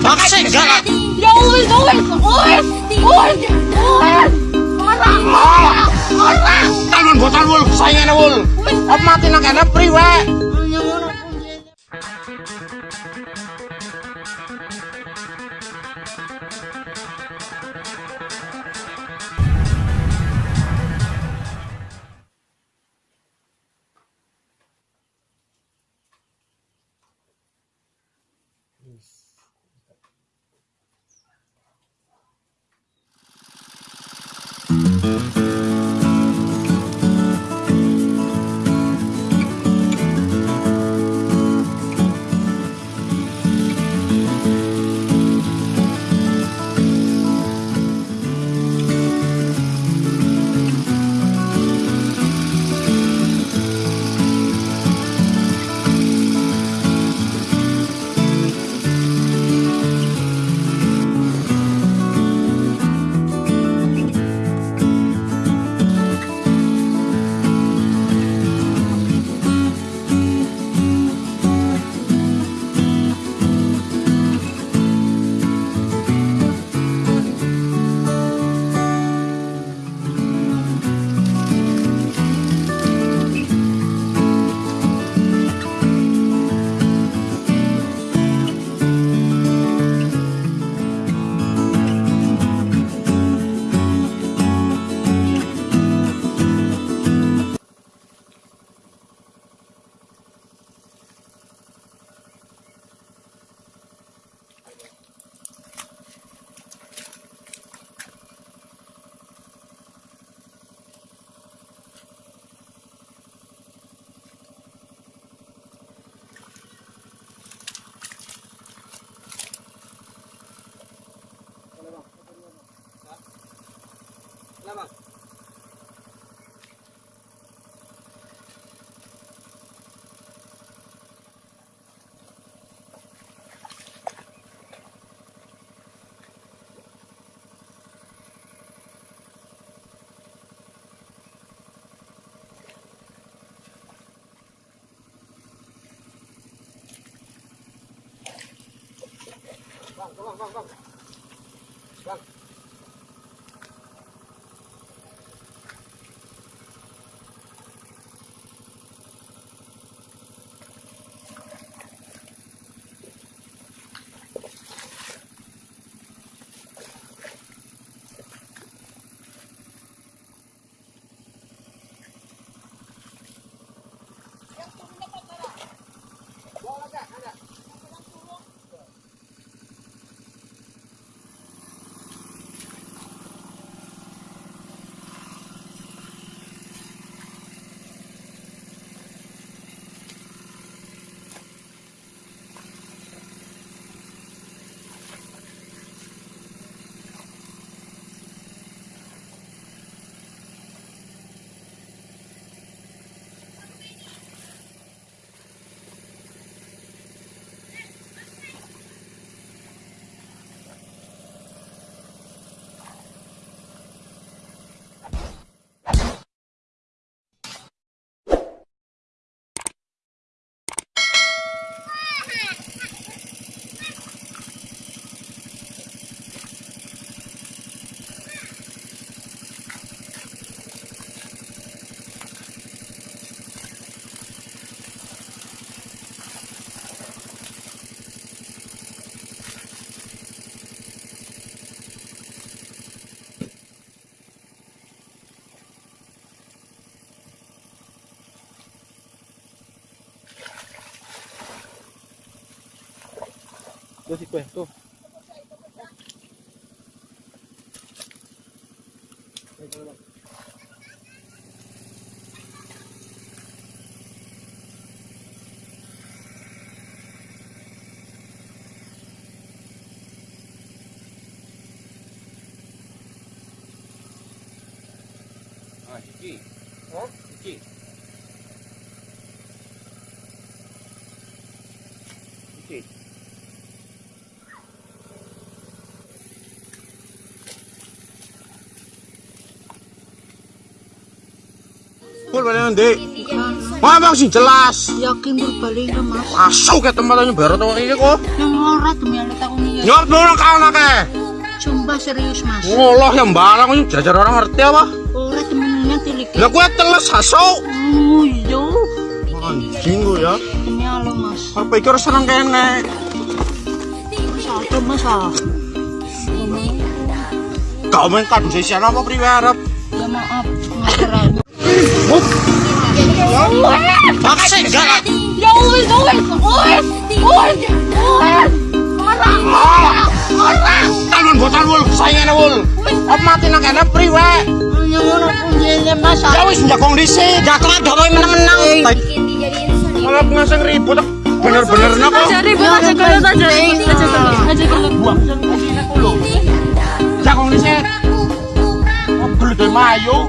Taksi galak. Ya wis, wis, wis. Wis. Orang. Orang. Tanun botan wul, saingane wul. Mati nak kene priwe? Vâng, vâng, vâng, vâng. Vâng. Hãy subscribe cho kênh Ghiền Mì Gõ Để không bỏ lỡ những video hấp dẫn così questo tu. Ah, Ciki. Ha? Ciki. Pul balik nanti. Ngomong sih jelas. Yakin berbalik ke mas. Masuk ke tempatnya baru tuh ini kok. Yang ora demi aku nih. Nyop dulu kau nake. Sumpah serius mas. Ngolah yang balang ini jajar orang ngerti apa? Ora temennya tilik. Lah gue teles haso. Oh iya. Anjing ya. Demi Allah mas. Aku pikir seneng kene. Mas apa mas ah? Kau main kado sisian apa priwe? Ya maaf. Ngajaran. Maksa enggak. Ya wis wis wis. Wis. Ora. Ora. Tangan botan wul, saingan wul. Apa mati nak priwe? Ya wis menang-menang. Malah ngaseng ribut. Bener-bener napa? Aja aja. Jakong dhisik. Oh, gelut mayu.